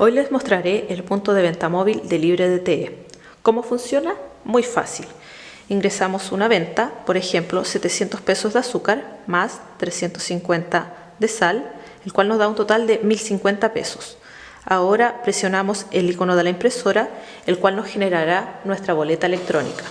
Hoy les mostraré el punto de venta móvil de LibreDTE. ¿Cómo funciona? Muy fácil. Ingresamos una venta, por ejemplo 700 pesos de azúcar más 350 de sal, el cual nos da un total de 1050 pesos. Ahora presionamos el icono de la impresora, el cual nos generará nuestra boleta electrónica.